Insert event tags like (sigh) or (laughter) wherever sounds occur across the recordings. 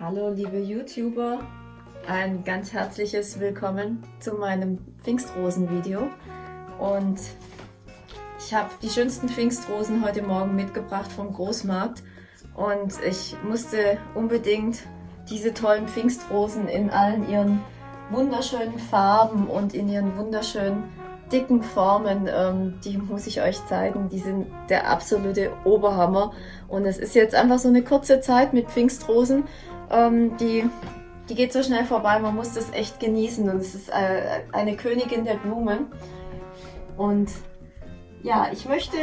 Hallo liebe YouTuber, ein ganz herzliches Willkommen zu meinem Pfingstrosen-Video und ich habe die schönsten Pfingstrosen heute Morgen mitgebracht vom Großmarkt und ich musste unbedingt diese tollen Pfingstrosen in allen ihren wunderschönen Farben und in ihren wunderschönen dicken Formen, ähm, die muss ich euch zeigen. Die sind der absolute Oberhammer. Und es ist jetzt einfach so eine kurze Zeit mit Pfingstrosen. Ähm, die, die geht so schnell vorbei, man muss das echt genießen. Und es ist äh, eine Königin der Blumen. Und ja, ich möchte,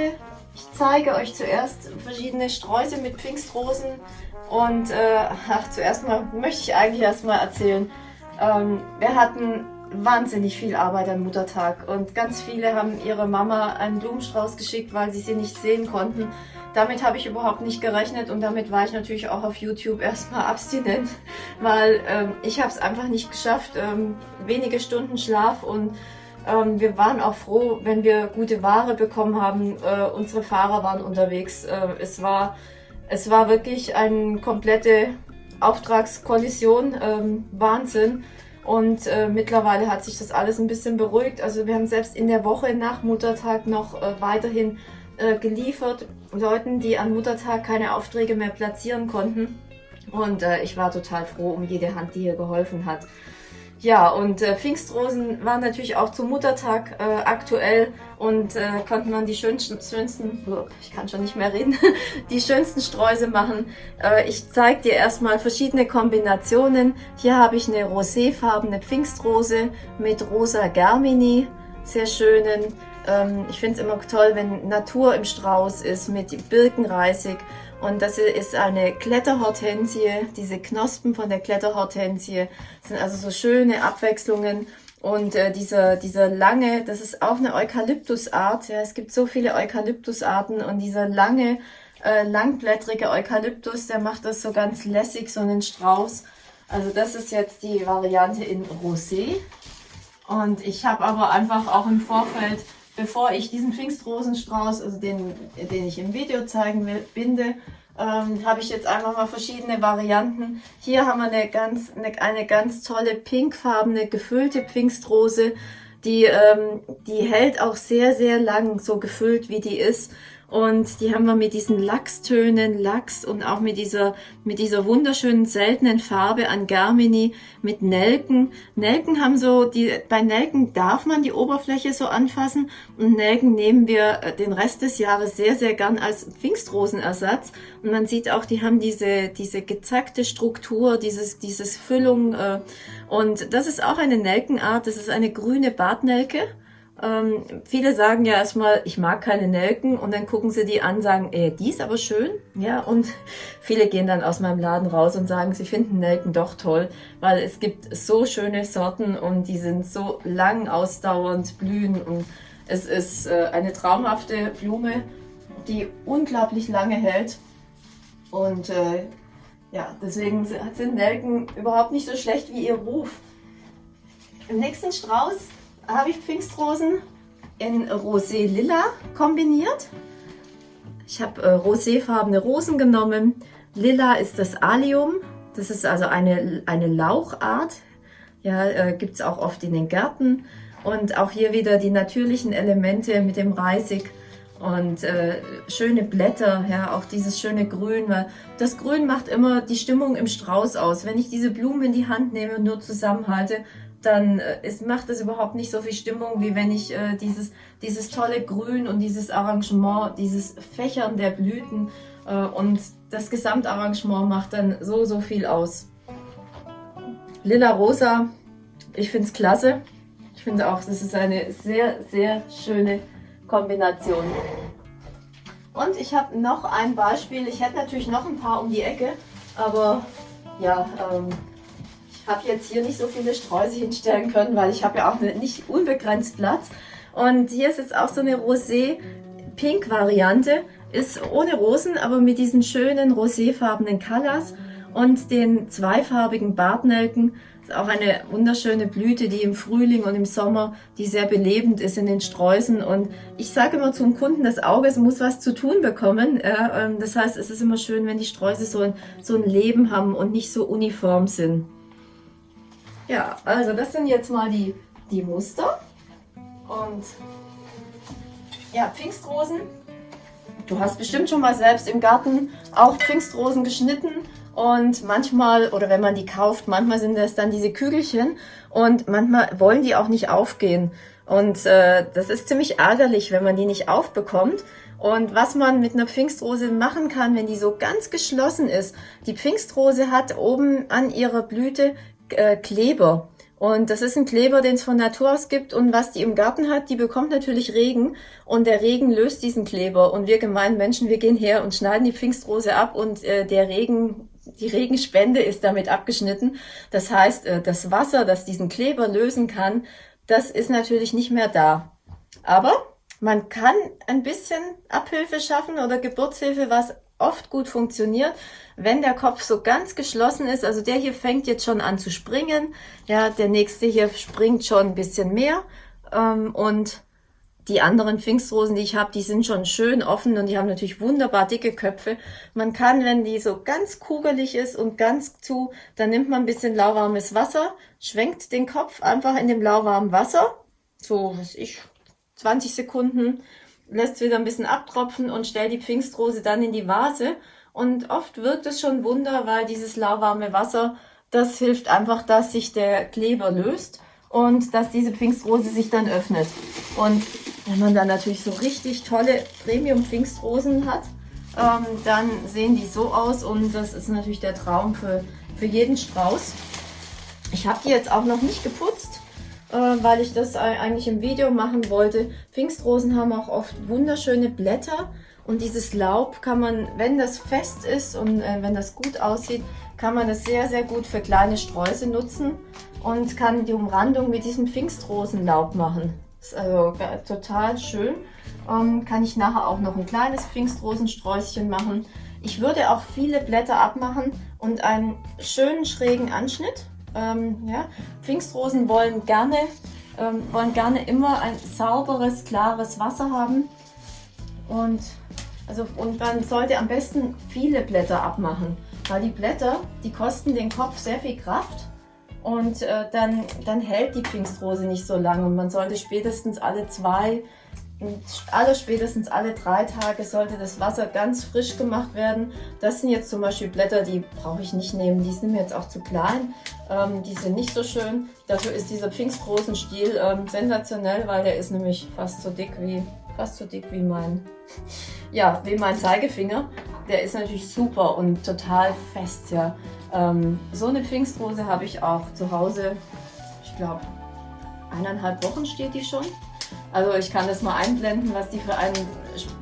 ich zeige euch zuerst verschiedene Sträuße mit Pfingstrosen. Und äh, ach, (laughs) zuerst mal möchte ich eigentlich erstmal erzählen, ähm, wir hatten wahnsinnig viel Arbeit an Muttertag und ganz viele haben ihre Mama einen Blumenstrauß geschickt, weil sie sie nicht sehen konnten. Damit habe ich überhaupt nicht gerechnet und damit war ich natürlich auch auf YouTube erstmal (laughs) abstinent, weil ähm, ich habe es einfach nicht geschafft. Ähm, wenige Stunden Schlaf und ähm, wir waren auch froh, wenn wir gute Ware bekommen haben. Äh, unsere Fahrer waren unterwegs. Äh, es, war, es war wirklich eine komplette Auftragskollision. Ähm, Wahnsinn. Und äh, mittlerweile hat sich das alles ein bisschen beruhigt. Also wir haben selbst in der Woche nach Muttertag noch äh, weiterhin äh, geliefert. Leuten, die an Muttertag keine Aufträge mehr platzieren konnten. Und äh, ich war total froh um jede Hand, die hier geholfen hat. Ja, und äh, Pfingstrosen waren natürlich auch zum Muttertag äh, aktuell und äh, konnten man die schönsten, schönsten, ich kann schon nicht mehr reden, (laughs) die schönsten Sträuße machen. Äh, ich zeige dir erstmal verschiedene Kombinationen. Hier habe ich eine roséfarbene Pfingstrose mit rosa Germini, sehr schönen. Ähm, ich finde es immer toll, wenn Natur im Strauß ist mit Birkenreisig und das ist eine Kletterhortensie. Diese Knospen von der Kletterhortensie sind also so schöne Abwechslungen. Und äh, dieser, dieser lange, das ist auch eine Eukalyptusart. Ja, es gibt so viele Eukalyptusarten und dieser lange, äh, langblättrige Eukalyptus, der macht das so ganz lässig, so einen Strauß. Also das ist jetzt die Variante in Rosé. Und ich habe aber einfach auch im Vorfeld bevor ich diesen Pfingstrosenstrauß, also den, den ich im Video zeigen will, binde, ähm, habe ich jetzt einfach mal verschiedene Varianten. Hier haben wir eine ganz, eine, eine ganz tolle pinkfarbene gefüllte Pfingstrose. Die, ähm, die hält auch sehr, sehr lang so gefüllt, wie die ist. Und die haben wir mit diesen Lachstönen, Lachs und auch mit dieser, mit dieser wunderschönen seltenen Farbe an Germini mit Nelken. Nelken haben so, die, bei Nelken darf man die Oberfläche so anfassen und Nelken nehmen wir äh, den Rest des Jahres sehr, sehr gern als Pfingstrosenersatz. Und man sieht auch, die haben diese, diese gezackte Struktur, dieses, dieses Füllung. Äh, und das ist auch eine Nelkenart, das ist eine grüne Bartnelke. Ähm, viele sagen ja erstmal, ich mag keine Nelken und dann gucken sie die an, sagen, ey, die ist aber schön. Ja, und (laughs) viele gehen dann aus meinem Laden raus und sagen, sie finden Nelken doch toll, weil es gibt so schöne Sorten und die sind so lang ausdauernd blühen und es ist äh, eine traumhafte Blume, die unglaublich lange hält und äh, ja, deswegen sind Nelken überhaupt nicht so schlecht wie ihr Ruf. Im nächsten Strauß habe ich Pfingstrosen in Rosé Lila kombiniert. Ich habe äh, roséfarbene Rosen genommen. Lila ist das Allium. Das ist also eine, eine Lauchart. Ja, äh, gibt es auch oft in den Gärten. Und auch hier wieder die natürlichen Elemente mit dem Reisig und äh, schöne Blätter, ja, auch dieses schöne Grün, weil das Grün macht immer die Stimmung im Strauß aus. Wenn ich diese Blumen in die Hand nehme und nur zusammenhalte, dann äh, ist, macht es überhaupt nicht so viel Stimmung, wie wenn ich äh, dieses, dieses tolle Grün und dieses Arrangement, dieses Fächern der Blüten äh, und das Gesamtarrangement macht dann so, so viel aus. Lila-Rosa, ich finde es klasse. Ich finde auch, das ist eine sehr, sehr schöne Kombination. Und ich habe noch ein Beispiel. Ich hätte natürlich noch ein paar um die Ecke, aber ja, ähm, habe jetzt hier nicht so viele Sträuße hinstellen können, weil ich habe ja auch nicht unbegrenzt Platz. Und hier ist jetzt auch so eine Rosé-Pink-Variante. Ist ohne Rosen, aber mit diesen schönen roséfarbenen Colors. und den zweifarbigen Bartnelken. Ist auch eine wunderschöne Blüte, die im Frühling und im Sommer, die sehr belebend ist in den Sträußen. Und ich sage immer zum Kunden, das Auge muss was zu tun bekommen. Ähm, das heißt, es ist immer schön, wenn die Sträuße so ein, so ein Leben haben und nicht so uniform sind. Ja, also das sind jetzt mal die, die Muster. Und ja, Pfingstrosen. Du hast bestimmt schon mal selbst im Garten auch Pfingstrosen geschnitten und manchmal, oder wenn man die kauft, manchmal sind das dann diese Kügelchen und manchmal wollen die auch nicht aufgehen. Und äh, das ist ziemlich ärgerlich, wenn man die nicht aufbekommt. Und was man mit einer Pfingstrose machen kann, wenn die so ganz geschlossen ist, die Pfingstrose hat oben an ihrer Blüte äh, Kleber. Und das ist ein Kleber, den es von Natur aus gibt. Und was die im Garten hat, die bekommt natürlich Regen. Und der Regen löst diesen Kleber. Und wir gemeinen Menschen, wir gehen her und schneiden die Pfingstrose ab. Und äh, der Regen, die Regenspende ist damit abgeschnitten. Das heißt, äh, das Wasser, das diesen Kleber lösen kann, das ist natürlich nicht mehr da. Aber man kann ein bisschen Abhilfe schaffen oder Geburtshilfe, was oft gut funktioniert, wenn der Kopf so ganz geschlossen ist. Also der hier fängt jetzt schon an zu springen. Ja, der nächste hier springt schon ein bisschen mehr. Ähm, und die anderen Pfingstrosen, die ich habe, die sind schon schön offen und die haben natürlich wunderbar dicke Köpfe. Man kann, wenn die so ganz kugelig ist und ganz zu, dann nimmt man ein bisschen lauwarmes Wasser, schwenkt den Kopf einfach in dem lauwarmen Wasser, so, was ich, 20 Sekunden lässt wieder ein bisschen abtropfen und stellt die Pfingstrose dann in die Vase. Und oft wirkt es schon Wunder, weil dieses lauwarme Wasser, das hilft einfach, dass sich der Kleber löst und dass diese Pfingstrose sich dann öffnet. Und wenn man dann natürlich so richtig tolle Premium-Pfingstrosen hat, ähm, dann sehen die so aus und das ist natürlich der Traum für, für jeden Strauß. Ich habe die jetzt auch noch nicht geputzt weil ich das eigentlich im Video machen wollte. Pfingstrosen haben auch oft wunderschöne Blätter und dieses Laub kann man, wenn das fest ist und äh, wenn das gut aussieht, kann man das sehr, sehr gut für kleine Sträuße nutzen und kann die Umrandung mit diesem Pfingstrosenlaub machen. Ist also total schön. Ähm, kann ich nachher auch noch ein kleines Pfingstrosensträußchen machen. Ich würde auch viele Blätter abmachen und einen schönen schrägen Anschnitt ähm, ja, Pfingstrosen wollen gerne, ähm, wollen gerne immer ein sauberes, klares Wasser haben. Und, also, und man sollte am besten viele Blätter abmachen, weil die Blätter, die kosten den Kopf sehr viel Kraft und äh, dann, dann hält die Pfingstrose nicht so lange und man sollte spätestens alle zwei, alle spätestens alle drei Tage sollte das Wasser ganz frisch gemacht werden. Das sind jetzt zum Beispiel Blätter, die brauche ich nicht nehmen, die sind mir jetzt auch zu klein. Ähm, die sind nicht so schön. Dafür ist dieser Pfingstrosenstiel ähm, sensationell, weil der ist nämlich fast so dick wie, fast so dick wie mein, (laughs) ja, wie mein Zeigefinger. Der ist natürlich super und total fest, ja. Ähm, so eine Pfingstrose habe ich auch zu Hause, ich glaube, eineinhalb Wochen steht die schon. Also ich kann das mal einblenden, was die für einen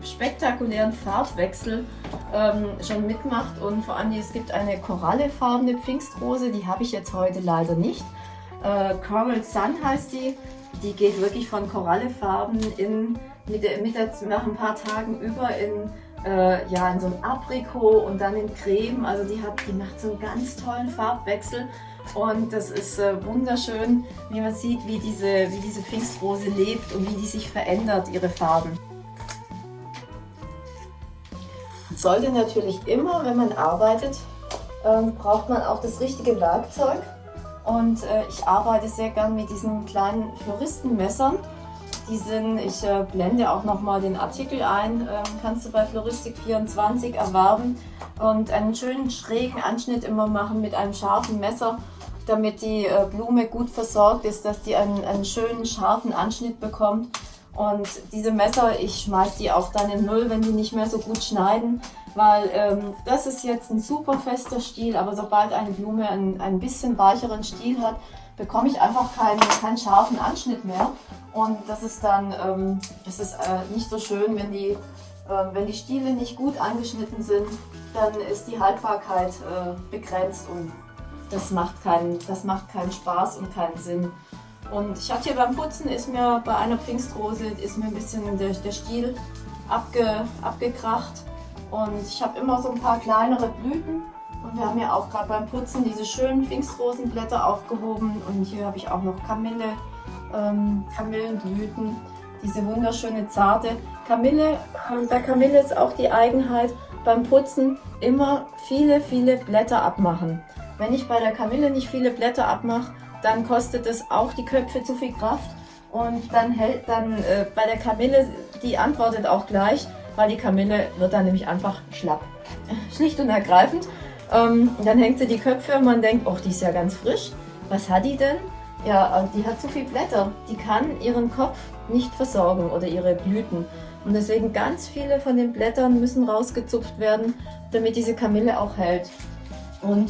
spektakulären Farbwechsel ähm, schon mitmacht. Und vor allem, es gibt eine korallefarbene Pfingstrose, die habe ich jetzt heute leider nicht. Äh, Coral Sun heißt die. Die geht wirklich von Korallefarben in, mit mit der, nach ein paar Tagen über in, äh, ja, in so ein Aprikot und dann in Creme. Also die, hat, die macht so einen ganz tollen Farbwechsel. Und das ist äh, wunderschön, wie man sieht, wie diese, wie diese Pfingstrose lebt und wie die sich verändert, ihre Farben. Man sollte natürlich immer, wenn man arbeitet, ähm, braucht man auch das richtige Werkzeug. Und äh, ich arbeite sehr gern mit diesen kleinen Floristenmessern. Die sind, ich äh, blende auch nochmal den Artikel ein, ähm, kannst du bei Floristik24 erwerben und einen schönen schrägen Anschnitt immer machen mit einem scharfen Messer damit die äh, Blume gut versorgt ist, dass die einen, einen schönen scharfen Anschnitt bekommt. Und diese Messer, ich schmeiße die auch dann in Müll, wenn die nicht mehr so gut schneiden, weil ähm, das ist jetzt ein super fester Stiel, aber sobald eine Blume einen, ein bisschen weicheren Stiel hat, bekomme ich einfach keinen, keinen scharfen Anschnitt mehr. Und das ist dann ähm, das ist, äh, nicht so schön, wenn die, äh, wenn die Stiele nicht gut angeschnitten sind, dann ist die Haltbarkeit äh, begrenzt und das macht, keinen, das macht keinen Spaß und keinen Sinn. Und ich hatte hier beim Putzen, ist mir bei einer Pfingstrose, ist mir ein bisschen der, der Stiel abge, abgekracht. Und ich habe immer so ein paar kleinere Blüten Und wir haben ja auch gerade beim Putzen diese schönen Pfingstrosenblätter aufgehoben. Und hier habe ich auch noch Kamille, ähm, Kamillenblüten. Diese wunderschöne zarte Kamille. Und bei Kamille ist auch die Eigenheit beim Putzen immer viele, viele Blätter abmachen. Wenn ich bei der Kamille nicht viele Blätter abmache, dann kostet es auch die Köpfe zu viel Kraft. Und dann hält dann äh, bei der Kamille, die antwortet auch gleich, weil die Kamille wird dann nämlich einfach schlapp. (laughs) Schlicht und ergreifend. Ähm, dann hängt sie die Köpfe und man denkt, oh, die ist ja ganz frisch. Was hat die denn? Ja, die hat zu viel Blätter. Die kann ihren Kopf nicht versorgen oder ihre Blüten. Und deswegen ganz viele von den Blättern müssen rausgezupft werden, damit diese Kamille auch hält. Und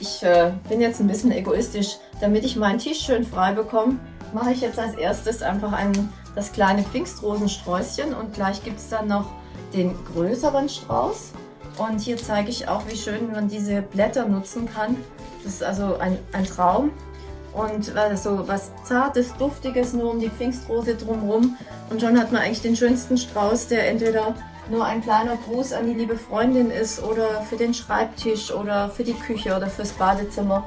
ich äh, bin jetzt ein bisschen egoistisch. Damit ich meinen Tisch schön frei bekomme, mache ich jetzt als erstes einfach ein, das kleine Pfingstrosensträußchen und gleich gibt es dann noch den größeren Strauß. Und hier zeige ich auch, wie schön man diese Blätter nutzen kann. Das ist also ein, ein Traum. Und so was Zartes, Duftiges nur um die Pfingstrose drumherum. Und schon hat man eigentlich den schönsten Strauß, der entweder nur ein kleiner Gruß an die liebe Freundin ist oder für den Schreibtisch oder für die Küche oder fürs Badezimmer.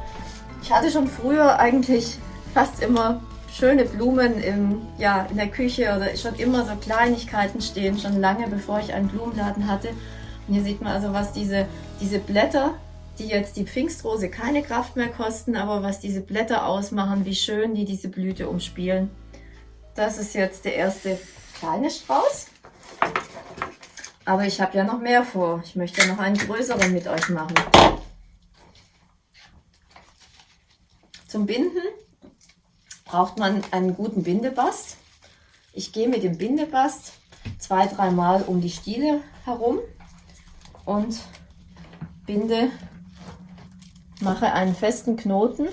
Ich hatte schon früher eigentlich fast immer schöne Blumen im, ja, in der Küche oder schon immer so Kleinigkeiten stehen, schon lange bevor ich einen Blumenladen hatte. Und hier sieht man also, was diese, diese Blätter, die jetzt die Pfingstrose keine Kraft mehr kosten, aber was diese Blätter ausmachen, wie schön die diese Blüte umspielen. Das ist jetzt der erste kleine Strauß. Aber ich habe ja noch mehr vor. Ich möchte noch einen größeren mit euch machen. Zum Binden braucht man einen guten Bindebast. Ich gehe mit dem Bindebast zwei, dreimal um die Stiele herum und binde, mache einen festen Knoten.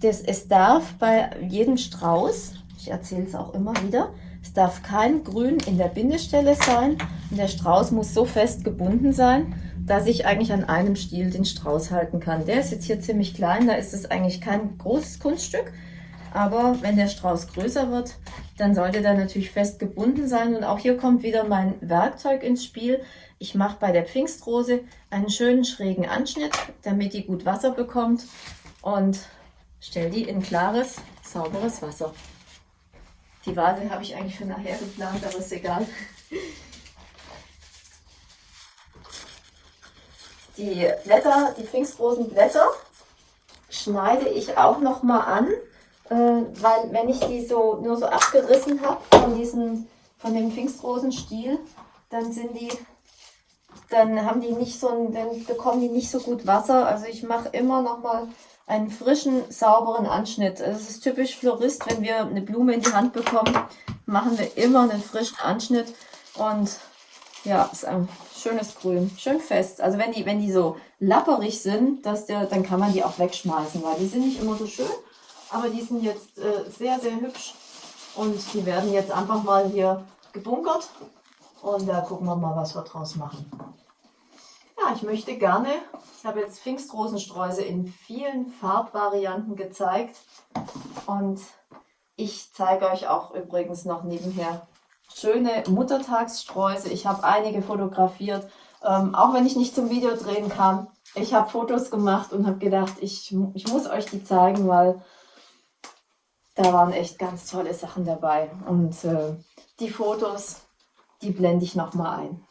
Das, es darf bei jedem Strauß, ich erzähle es auch immer wieder, darf kein Grün in der Bindestelle sein und der Strauß muss so fest gebunden sein, dass ich eigentlich an einem Stiel den Strauß halten kann. Der ist jetzt hier ziemlich klein, da ist es eigentlich kein großes Kunststück. Aber wenn der Strauß größer wird, dann sollte der natürlich fest gebunden sein. Und auch hier kommt wieder mein Werkzeug ins Spiel. Ich mache bei der Pfingstrose einen schönen schrägen Anschnitt, damit die gut Wasser bekommt und stelle die in klares, sauberes Wasser. Die Vase habe ich eigentlich für nachher geplant, aber ist egal. Die Blätter, die Pfingstrosenblätter schneide ich auch noch mal an, äh, weil wenn ich die so nur so abgerissen habe von diesem von dem Pfingstrosenstiel, dann sind die dann haben die nicht so dann bekommen die nicht so gut Wasser. Also ich mache immer noch mal einen frischen, sauberen Anschnitt. Es ist typisch Florist, wenn wir eine Blume in die Hand bekommen, machen wir immer einen frischen Anschnitt und ja, ist ein schönes Grün, schön fest. Also wenn die, wenn die so lapperig sind, dass der, dann kann man die auch wegschmeißen, weil die sind nicht immer so schön, aber die sind jetzt äh, sehr, sehr hübsch und die werden jetzt einfach mal hier gebunkert und da gucken wir mal, was wir draus machen. Ja, ich möchte gerne, ich habe jetzt Pfingstrosensträuße in vielen Farbvarianten gezeigt und ich zeige euch auch übrigens noch nebenher schöne Muttertagssträuße. Ich habe einige fotografiert, ähm, auch wenn ich nicht zum Video drehen kam. Ich habe Fotos gemacht und habe gedacht, ich, ich muss euch die zeigen, weil da waren echt ganz tolle Sachen dabei. Und äh, die Fotos, die blende ich nochmal ein.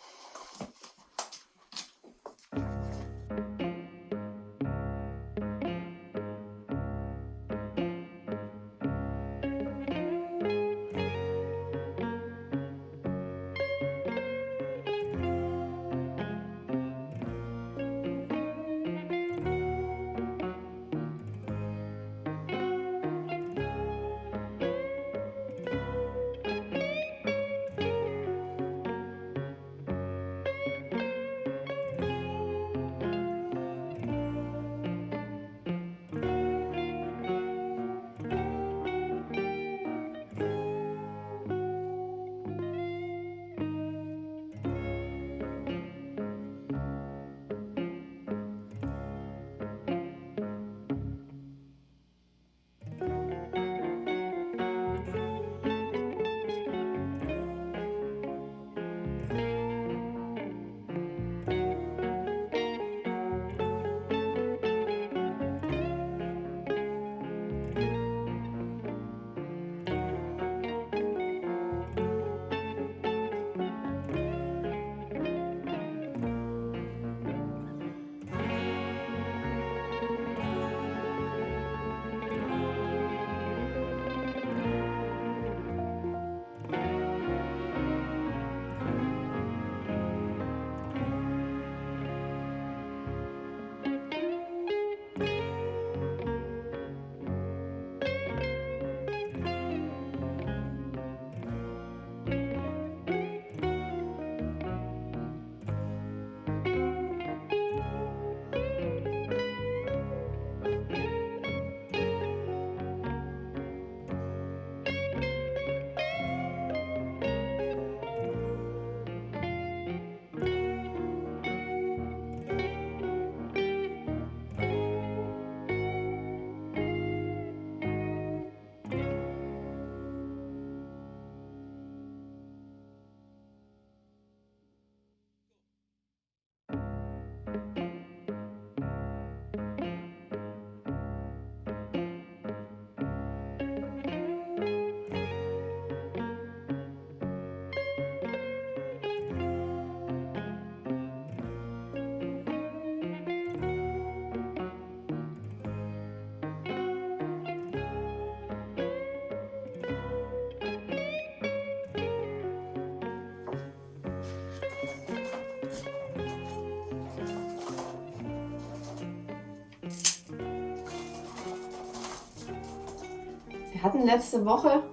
Hatten letzte Woche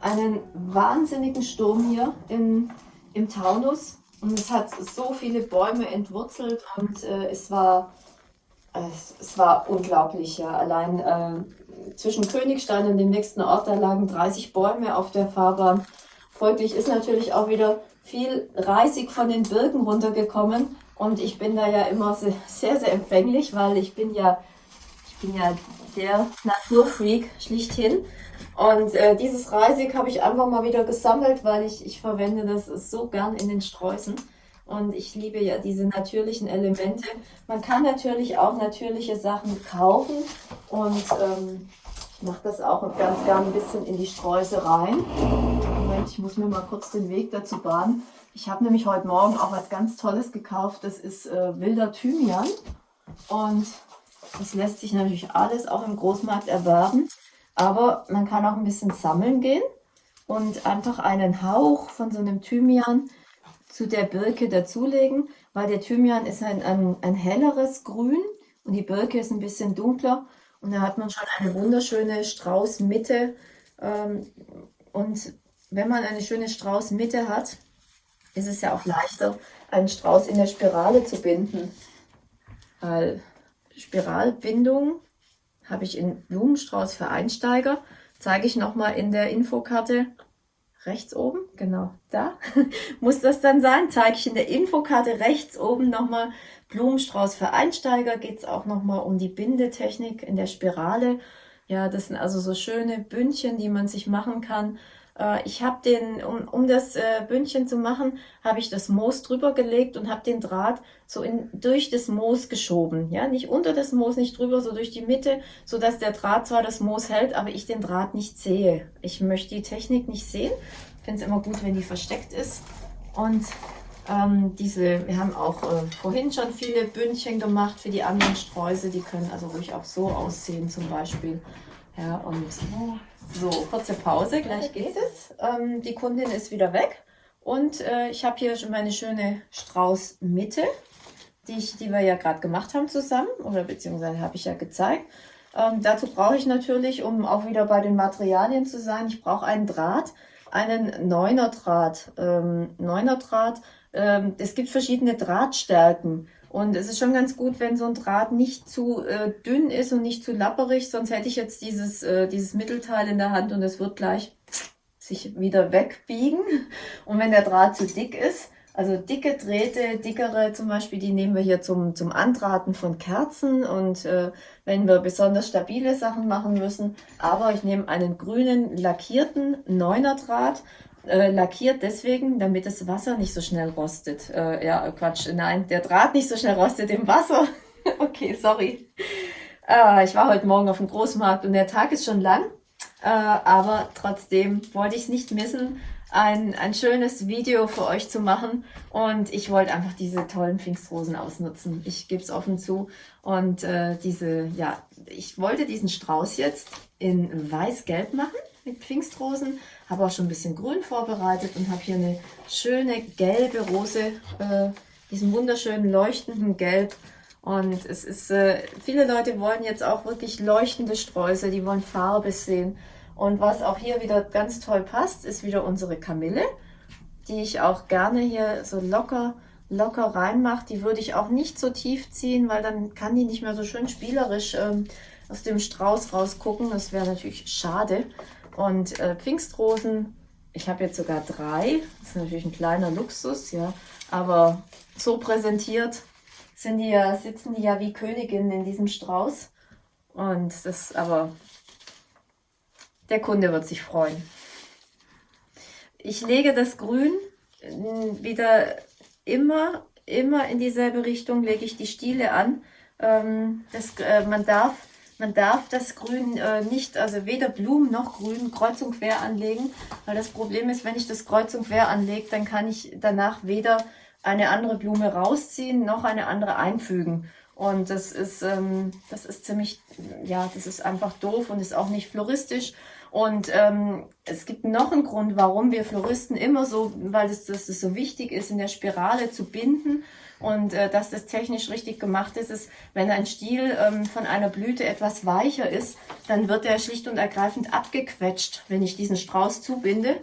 einen wahnsinnigen Sturm hier im, im Taunus und es hat so viele Bäume entwurzelt und äh, es war es, es, war unglaublich. Ja. Allein äh, zwischen Königstein und dem nächsten Ort, da lagen 30 Bäume auf der Fahrbahn. Folglich ist natürlich auch wieder viel Reisig von den Birken runtergekommen und ich bin da ja immer sehr, sehr, empfänglich, weil ich bin ja, bin ja der Naturfreak schlichthin. Und äh, dieses Reisig habe ich einfach mal wieder gesammelt, weil ich, ich verwende das so gern in den Sträußen. Und ich liebe ja diese natürlichen Elemente. Man kann natürlich auch natürliche Sachen kaufen. Und ähm, ich mache das auch ganz gern ein bisschen in die Sträuße rein. Moment, ich muss mir mal kurz den Weg dazu bahnen. Ich habe nämlich heute Morgen auch was ganz Tolles gekauft. Das ist äh, wilder Thymian. Und das lässt sich natürlich alles auch im Großmarkt erwerben. Aber man kann auch ein bisschen sammeln gehen und einfach einen Hauch von so einem Thymian zu der Birke dazulegen, weil der Thymian ist ein, ein, ein helleres Grün und die Birke ist ein bisschen dunkler. Und da hat man schon eine wunderschöne Straußmitte. Ähm, und wenn man eine schöne Straußmitte hat, ist es ja auch leichter, einen Strauß in der Spirale zu binden. Weil Spiralbindung habe ich in Blumenstrauß für Einsteiger. Zeige ich nochmal in der Infokarte rechts oben, genau da (laughs) muss das dann sein. Zeige ich in der Infokarte rechts oben nochmal Blumenstrauß für Einsteiger. Geht es auch nochmal um die Bindetechnik in der Spirale. Ja, das sind also so schöne Bündchen, die man sich machen kann äh, ich habe den, um, um das äh, Bündchen zu machen, habe ich das Moos drüber gelegt und habe den Draht so in, durch das Moos geschoben. Ja, nicht unter das Moos, nicht drüber, so durch die Mitte, so dass der Draht zwar das Moos hält, aber ich den Draht nicht sehe. Ich möchte die Technik nicht sehen. Ich finde es immer gut, wenn die versteckt ist. Und ähm, diese, wir haben auch äh, vorhin schon viele Bündchen gemacht für die anderen Sträuße. Die können also ruhig auch so aussehen zum Beispiel. Ja, und so, kurze Pause, gleich geht es. Ähm, die Kundin ist wieder weg und äh, ich habe hier schon meine schöne Straußmitte, die, die wir ja gerade gemacht haben zusammen oder beziehungsweise habe ich ja gezeigt. Ähm, dazu brauche ich natürlich, um auch wieder bei den Materialien zu sein, ich brauche einen Draht, einen Neuner Draht. Ähm, Neuner Draht, ähm, es gibt verschiedene Drahtstärken. Und es ist schon ganz gut, wenn so ein Draht nicht zu äh, dünn ist und nicht zu lapperig, sonst hätte ich jetzt dieses, äh, dieses Mittelteil in der Hand und es wird gleich sich wieder wegbiegen. Und wenn der Draht zu dick ist, also dicke Drähte, dickere zum Beispiel, die nehmen wir hier zum, zum Andrahten von Kerzen und äh, wenn wir besonders stabile Sachen machen müssen. Aber ich nehme einen grünen lackierten Neuner Draht äh, lackiert deswegen, damit das Wasser nicht so schnell rostet. Äh, ja, Quatsch, nein, der Draht nicht so schnell rostet im Wasser. (laughs) okay, sorry. Äh, ich war heute Morgen auf dem Großmarkt und der Tag ist schon lang, äh, aber trotzdem wollte ich es nicht missen, ein, ein schönes Video für euch zu machen und ich wollte einfach diese tollen Pfingstrosen ausnutzen. Ich gebe es offen zu und äh, diese, ja, ich wollte diesen Strauß jetzt in weiß-gelb machen mit Pfingstrosen habe auch schon ein bisschen Grün vorbereitet und habe hier eine schöne gelbe Rose, äh, diesen wunderschönen leuchtenden Gelb. Und es ist, äh, viele Leute wollen jetzt auch wirklich leuchtende Sträuße, die wollen Farbe sehen. Und was auch hier wieder ganz toll passt, ist wieder unsere Kamille, die ich auch gerne hier so locker, locker reinmache. Die würde ich auch nicht so tief ziehen, weil dann kann die nicht mehr so schön spielerisch ähm, aus dem Strauß rausgucken. Das wäre natürlich schade. Und äh, Pfingstrosen, ich habe jetzt sogar drei. Das ist natürlich ein kleiner Luxus, ja. Aber so präsentiert sind die ja, sitzen die ja wie Königinnen in diesem Strauß. Und das aber, der Kunde wird sich freuen. Ich lege das Grün wieder immer, immer in dieselbe Richtung, lege ich die Stiele an. Ähm, das, äh, man darf man darf das Grün äh, nicht, also weder Blumen noch Grün kreuz und quer anlegen, weil das Problem ist, wenn ich das kreuz und quer anlege, dann kann ich danach weder eine andere Blume rausziehen, noch eine andere einfügen. Und das ist, ähm, das ist ziemlich, ja, das ist einfach doof und ist auch nicht floristisch. Und ähm, es gibt noch einen Grund, warum wir Floristen immer so, weil es, dass es so wichtig ist, in der Spirale zu binden und äh, dass das technisch richtig gemacht ist, ist, wenn ein Stiel ähm, von einer Blüte etwas weicher ist, dann wird er schlicht und ergreifend abgequetscht. Wenn ich diesen Strauß zubinde,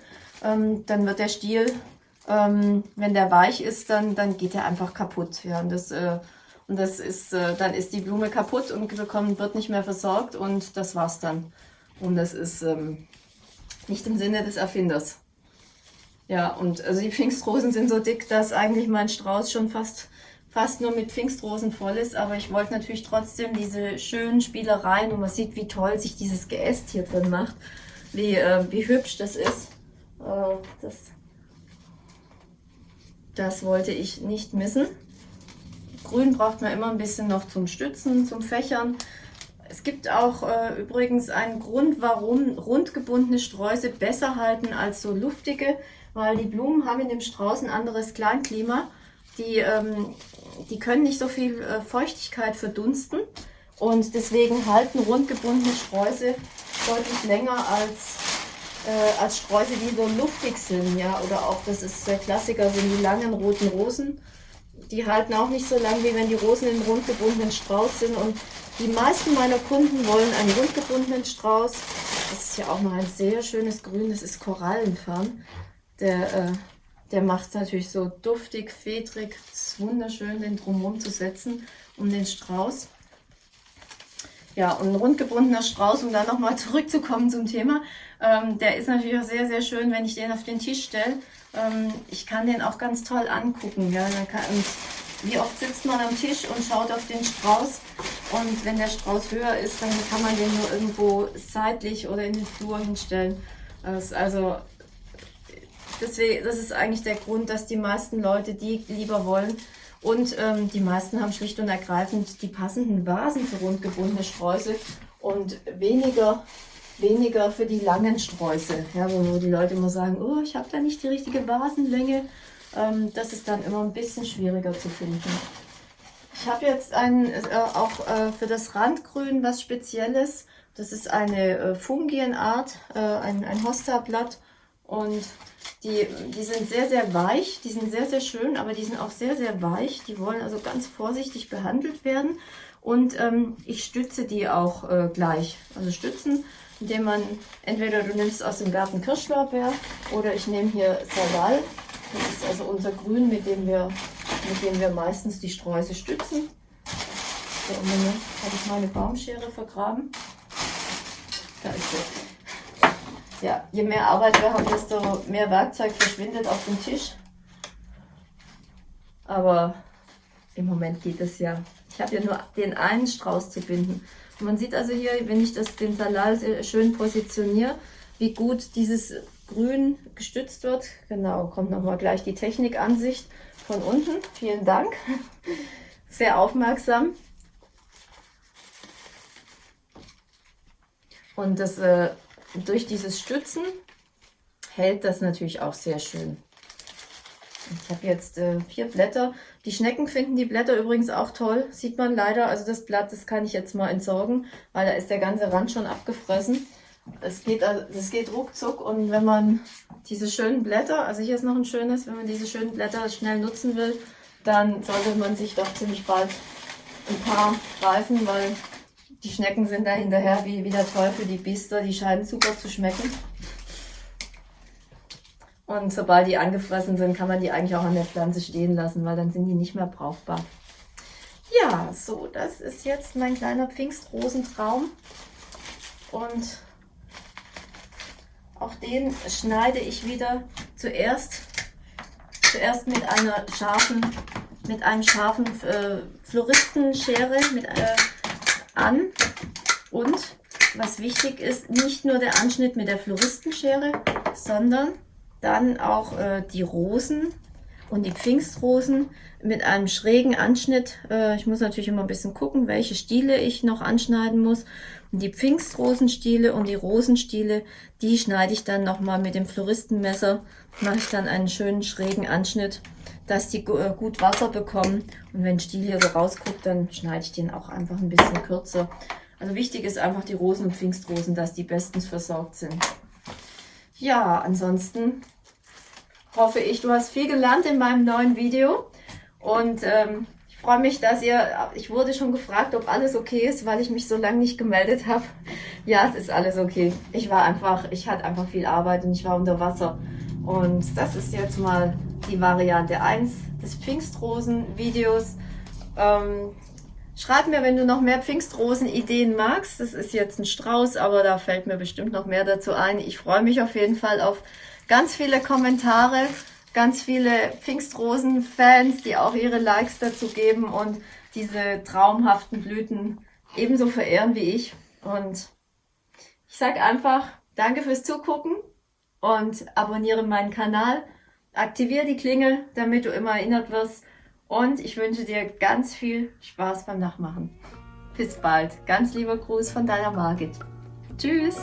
ähm, dann wird der Stiel, ähm, wenn der weich ist, dann, dann geht er einfach kaputt. Ja, und das, äh, und das ist, äh, dann ist die Blume kaputt und bekommt, wird nicht mehr versorgt und das war's dann. Und das ist ähm, nicht im Sinne des Erfinders. Ja, und also die Pfingstrosen sind so dick, dass eigentlich mein Strauß schon fast, fast nur mit Pfingstrosen voll ist. Aber ich wollte natürlich trotzdem diese schönen Spielereien und man sieht, wie toll sich dieses Geäst hier drin macht. Wie, äh, wie hübsch das ist. Äh, das, das wollte ich nicht missen. Grün braucht man immer ein bisschen noch zum Stützen, zum Fächern. Es gibt auch äh, übrigens einen Grund, warum rundgebundene Sträuße besser halten als so luftige, weil die Blumen haben in dem Strauß ein anderes Kleinklima. Die, ähm, die können nicht so viel äh, Feuchtigkeit verdunsten und deswegen halten rundgebundene Sträuße deutlich länger als, äh, als Sträuße, die so luftig sind. Ja? Oder auch, das ist der Klassiker, sind die langen roten Rosen. Die halten auch nicht so lang, wie wenn die Rosen im rundgebundenen Strauß sind. Und die meisten meiner Kunden wollen einen rundgebundenen Strauß. Das ist ja auch noch ein sehr schönes Grün, das ist Korallenfarn. Der, äh, der macht es natürlich so duftig, fedrig. Es ist wunderschön, den drumherum zu setzen, um den Strauß. Ja, und ein rundgebundener Strauß, um da nochmal (laughs) zurückzukommen zum Thema, ähm, der ist natürlich auch sehr, sehr schön, wenn ich den auf den Tisch stelle. Ähm, ich kann den auch ganz toll angucken. Ja, kann, wie oft sitzt man am Tisch und schaut auf den Strauß und wenn der Strauß höher ist, dann kann man den nur irgendwo seitlich oder in den Flur hinstellen. Das ist also deswegen, das ist eigentlich der Grund, dass die meisten Leute die lieber wollen. Und ähm, die meisten haben schlicht und ergreifend die passenden Vasen für rundgebundene Sträuße und weniger, weniger für die langen Sträuße. Ja, wo die Leute immer sagen, oh, ich habe da nicht die richtige Vasenlänge. Ähm, das ist dann immer ein bisschen schwieriger zu finden. Ich habe jetzt ein, äh, auch äh, für das Randgrün was Spezielles. Das ist eine äh, Fungienart, äh, ein, ein Hosta-Blatt. Und die, die sind sehr, sehr weich, die sind sehr, sehr schön, aber die sind auch sehr, sehr weich. Die wollen also ganz vorsichtig behandelt werden. Und ähm, ich stütze die auch äh, gleich. Also stützen, indem man, entweder du nimmst aus dem Garten Kirschlorbeer oder ich nehme hier Salal. Das ist also unser Grün, mit dem wir, mit dem wir meistens die Sträuße stützen. So, Moment, habe ich meine Baumschere vergraben. Da ist sie. Ja, je mehr Arbeit wir haben, desto mehr Werkzeug verschwindet auf dem Tisch. Aber im Moment geht es ja. Ich habe ja nur den einen Strauß zu binden. Und man sieht also hier, wenn ich das, den Salal schön positioniere, wie gut dieses Grün gestützt wird. Genau, kommt nochmal gleich die Technikansicht von unten. Vielen Dank. Sehr aufmerksam. Und das äh, durch dieses Stützen hält das natürlich auch sehr schön. Ich habe jetzt äh, vier Blätter. Die Schnecken finden die Blätter übrigens auch toll. Sieht man leider. Also das Blatt, das kann ich jetzt mal entsorgen, weil da ist der ganze Rand schon abgefressen. Es geht, das geht ruckzuck und wenn man diese schönen Blätter, also hier ist noch ein schönes, wenn man diese schönen Blätter schnell nutzen will, dann sollte man sich doch ziemlich bald ein paar greifen, weil die Schnecken sind da hinterher wie, wie der Teufel, die Biester, die scheinen super zu schmecken. Und sobald die angefressen sind, kann man die eigentlich auch an der Pflanze stehen lassen, weil dann sind die nicht mehr brauchbar. Ja, so, das ist jetzt mein kleiner Pfingstrosentraum. Und auch den schneide ich wieder zuerst, zuerst mit einer scharfen, mit einem scharfen äh, Floristenschere, mit äh, an. Und was wichtig ist, nicht nur der Anschnitt mit der Floristenschere, sondern dann auch äh, die Rosen und die Pfingstrosen mit einem schrägen Anschnitt. Äh, ich muss natürlich immer ein bisschen gucken, welche Stiele ich noch anschneiden muss. Und die Pfingstrosenstiele und die Rosenstiele, die schneide ich dann nochmal mit dem Floristenmesser. Mache ich dann einen schönen schrägen Anschnitt, dass die äh, gut Wasser bekommen. Und wenn Stiel hier so rausguckt, dann schneide ich den auch einfach ein bisschen kürzer. Also wichtig ist einfach die Rosen und Pfingstrosen, dass die bestens versorgt sind. Ja, ansonsten hoffe ich, du hast viel gelernt in meinem neuen Video. Und ähm, ich freue mich, dass ihr, ich wurde schon gefragt, ob alles okay ist, weil ich mich so lange nicht gemeldet habe. (laughs) Ja, es ist alles okay. Ich war einfach, ich hatte einfach viel Arbeit und ich war unter Wasser. Und das ist jetzt mal die Variante 1 des Pfingstrosen-Videos. Ähm, schreib mir, wenn du noch mehr Pfingstrosen-Ideen magst. Das ist jetzt ein Strauß, aber da fällt mir bestimmt noch mehr dazu ein. Ich freue mich auf jeden Fall auf ganz viele Kommentare, ganz viele Pfingstrosen-Fans, die auch ihre Likes dazu geben und diese traumhaften Blüten ebenso verehren wie ich. Und ich sage einfach, danke fürs Zugucken und abonniere meinen Kanal. Aktiviere die Klingel, damit du immer erinnert wirst. Und ich wünsche dir ganz viel Spaß beim Nachmachen. Bis bald. Ganz lieber Gruß von deiner Margit. Tschüss.